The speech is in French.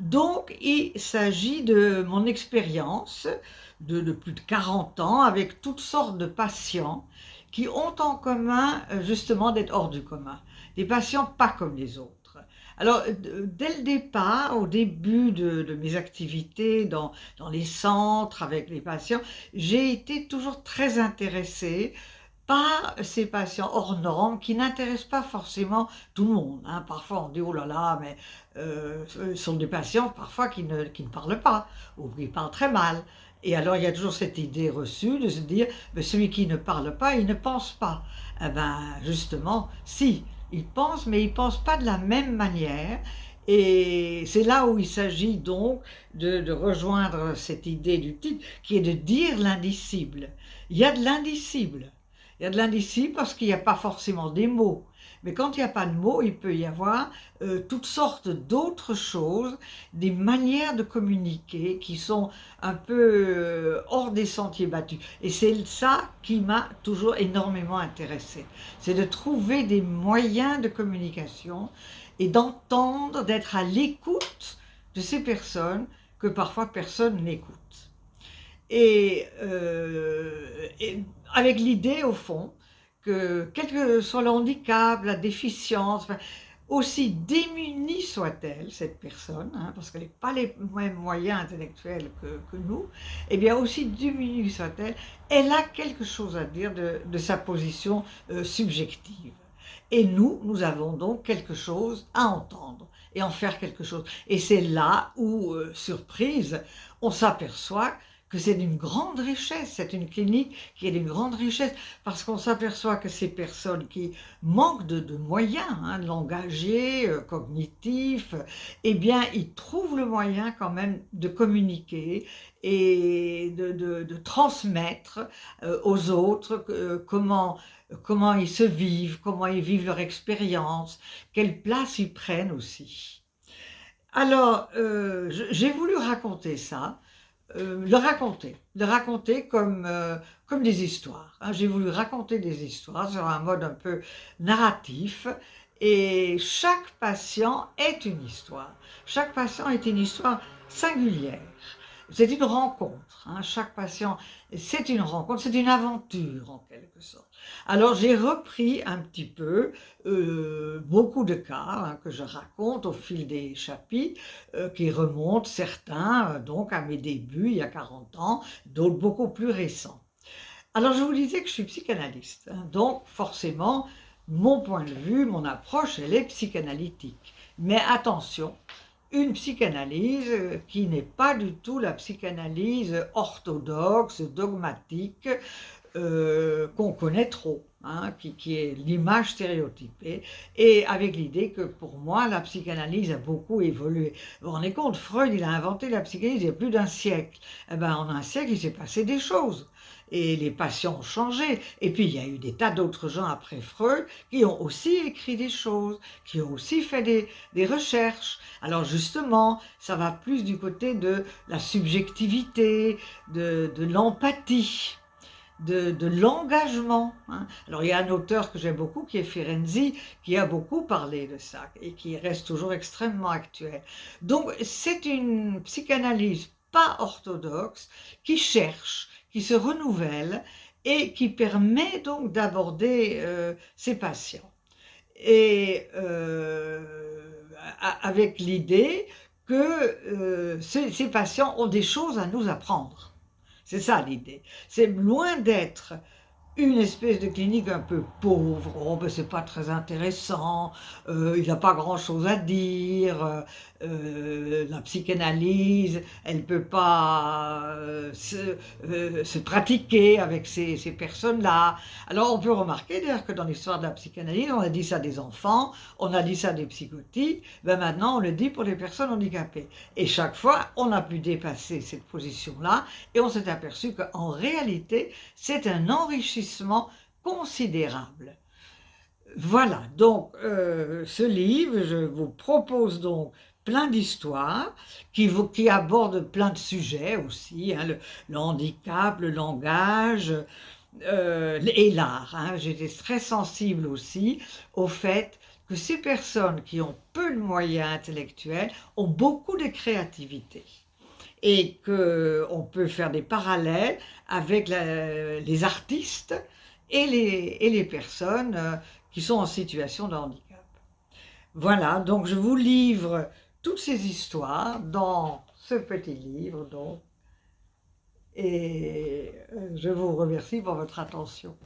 Donc, il s'agit de mon expérience de, plus de 40 ans avec toutes sortes de patients qui ont en commun euh, justement d'être hors du commun. Des patients pas comme les autres. Alors, dès le départ, au début de, mes activités dans, dans, les centres avec les patients, j'ai été toujours très intéressée par ces patients hors normes qui n'intéressent pas forcément tout le monde. Hein. Parfois on dit « oh là là, mais euh, ce sont des patients parfois qui ne, qui ne parlent pas ou qui parlent très mal ». Et alors il y a toujours cette idée reçue de se dire mais « celui qui ne parle pas, il ne pense pas ». Eh bien justement, si, il pense, mais il ne pense pas de la même manière. Et c'est là où il s'agit donc de, de, rejoindre cette idée du titre, qui est de dire l'indicible. Il y a de l'indicible. Il y a de l'indicible parce qu'il n'y a pas forcément des mots. Mais quand il n'y a pas de mots, il peut y avoir euh, toutes sortes d'autres choses, des manières de communiquer qui sont un peu euh, hors des sentiers battus. Et c'est ça qui m'a toujours énormément intéressé. C'est de trouver des moyens de communication et d'entendre, d'être à l'écoute de ces personnes que parfois personne n'écoute. Et, euh, et avec l'idée, au fond, que quel que soit le handicap, la déficience, aussi démunie soit-elle, cette personne, hein, parce qu'elle n'a pas les mêmes moyens intellectuels que, nous, et eh bien aussi démunie soit-elle, elle a quelque chose à dire de, sa position euh, subjective. Et nous, nous avons donc quelque chose à entendre et en faire quelque chose. Et c'est là où, euh, surprise, on s'aperçoit que c'est d'une grande richesse, c'est une clinique qui est d'une grande richesse, parce qu'on s'aperçoit que ces personnes qui manquent de, moyens, hein, langagiers, euh, cognitifs, eh bien, ils trouvent le moyen quand même de communiquer et de, transmettre euh, aux autres euh, comment, comment ils se vivent, comment ils vivent leur expérience, quelle place ils prennent aussi. Alors, j'ai voulu raconter ça, euh, le raconter, le raconter comme, euh, comme des histoires. Hein. J'ai voulu raconter des histoires sur un mode un peu narratif et chaque patient est une histoire. Chaque patient est une histoire singulière. C'est une rencontre, hein. chaque patient, c'est une rencontre, c'est une aventure en quelque sorte. Alors j'ai repris un petit peu euh, beaucoup de cas hein, que je raconte au fil des chapitres, euh, qui remontent certains euh, donc à mes débuts il y a 40 ans, d'autres beaucoup plus récents. Alors je vous disais que je suis psychanalyste, hein. donc forcément mon point de vue, mon approche, elle est psychanalytique. Mais attention, une psychanalyse qui n'est pas du tout la psychanalyse orthodoxe, dogmatique, euh, qu'on connaît trop, hein, qui, est l'image stéréotypée, et avec l'idée que pour moi, la psychanalyse a beaucoup évolué. Vous vous rendez compte, Freud, il a inventé la psychanalyse il y a plus d'un siècle. Eh ben, en un siècle, il s'est passé des choses et les patients ont changé. Et puis il y a eu des tas d'autres gens après Freud qui ont aussi écrit des choses, qui ont aussi fait des, recherches. Alors justement, ça va plus du côté de la subjectivité, de, l'empathie. De, l'engagement. Hein. Alors il y a un auteur que j'aime beaucoup qui est Ferenczi, qui a beaucoup parlé de ça et qui reste toujours extrêmement actuel. Donc c'est une psychanalyse pas orthodoxe qui cherche qui se renouvelle et qui permet donc d'aborder euh, ces patients. Et euh, avec l'idée que euh, ces, patients ont des choses à nous apprendre. C'est ça l'idée. C'est loin d'être une espèce de clinique un peu pauvre, oh ben c'est pas très intéressant, euh, il n'a pas grand chose à dire, euh, la psychanalyse, elle peut pas euh, se, se, pratiquer avec ces, ces personnes-là. Alors on peut remarquer d'ailleurs que dans l'histoire de la psychanalyse, on a dit ça des enfants, on a dit ça des psychotiques, ben maintenant on le dit pour les personnes handicapées. Et chaque fois, on a pu dépasser cette position-là et on s'est aperçu qu'en réalité, c'est un enrichissement considérable. Voilà, donc euh, ce livre, je vous propose donc plein d'histoires qui, qui, abordent plein de sujets aussi, hein, le, handicap, le langage euh, et l'art. Hein. J'étais très sensible aussi au fait que ces personnes qui ont peu de moyens intellectuels ont beaucoup de créativité et qu'on peut faire des parallèles avec les artistes et les, et les personnes euh, qui sont en situation de handicap. Voilà, donc je vous livre toutes ces histoires dans ce petit livre. Donc, et euh, je vous remercie pour votre attention.